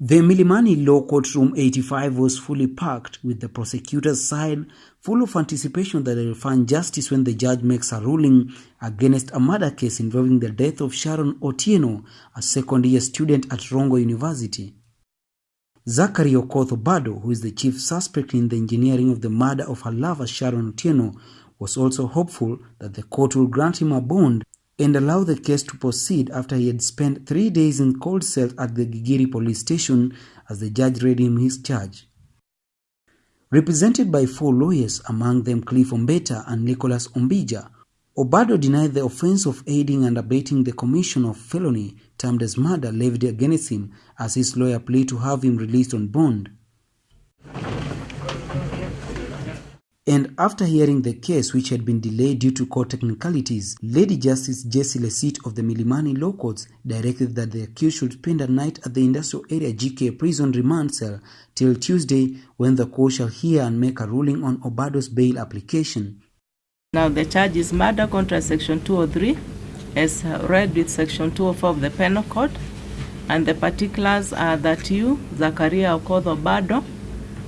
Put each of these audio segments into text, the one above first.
The Milimani Law Courtroom 85 was fully packed, with the prosecutor's side full of anticipation that they will find justice when the judge makes a ruling against a murder case involving the death of Sharon Otieno, a second-year student at Rongo University. Zachary Okoth Obado, who is the chief suspect in the engineering of the murder of her lover Sharon Otieno, was also hopeful that the court will grant him a bond and allow the case to proceed after he had spent three days in cold cell at the Gigiri police station as the judge read him his charge. Represented by four lawyers, among them Cliff Ombeta and Nicholas Ombija, Obado denied the offense of aiding and abetting the commission of felony termed as murder levied against him as his lawyer pleaded to have him released on bond. And after hearing the case, which had been delayed due to court technicalities, Lady Justice Jessie Lessit of the Milimani Law Courts directed that the accused should spend a night at the industrial area GK prison remand cell till Tuesday when the court shall hear and make a ruling on Obado's bail application. Now the charge is murder contra section 203 as read with section 204 of the penal code and the particulars are that you, Zakaria Okoth Obado,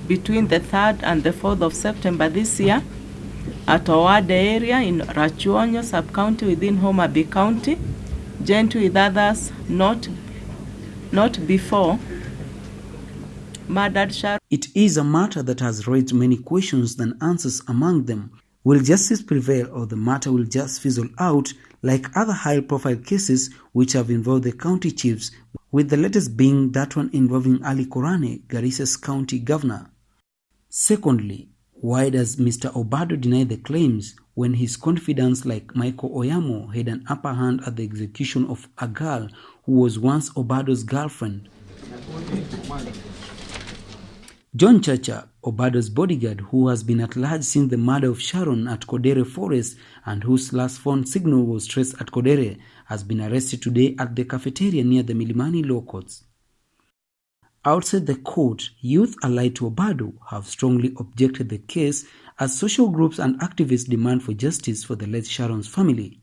between the 3rd and the 4th of September this year at Owade area in Rachuonyo sub-county within Homa Bay County, joined with others not, not before murdered Sharon. It is a matter that has raised many questions than answers among them. Will justice prevail or the matter will just fizzle out like other high-profile cases which have involved the county chiefs, with the latest being that one involving Ali Korane, Garissa's county governor? Secondly, why does Mr. Obado deny the claims when his confidants like Michael Oyamo had an upper hand at the execution of a girl who was once Obado's girlfriend? John Chacha, Obado's bodyguard, who has been at large since the murder of Sharon at Kodera Forest and whose last phone signal was traced at Kodera, has been arrested today at the cafeteria near the Milimani Law Courts. Outside the court, youth allied to Obado have strongly objected the case as social groups and activists demand for justice for the late Sharon's family.